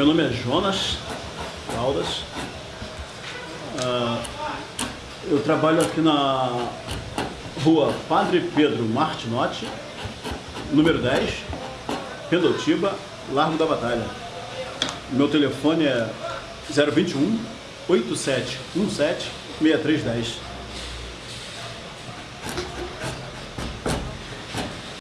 Meu nome é Jonas Caldas. Uh, eu trabalho aqui na rua Padre Pedro Martinotti, número 10, Pendotiba, Largo da Batalha. Meu telefone é 021 8717 6310.